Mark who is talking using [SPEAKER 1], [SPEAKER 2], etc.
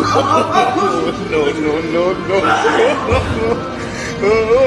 [SPEAKER 1] no, no, no, no.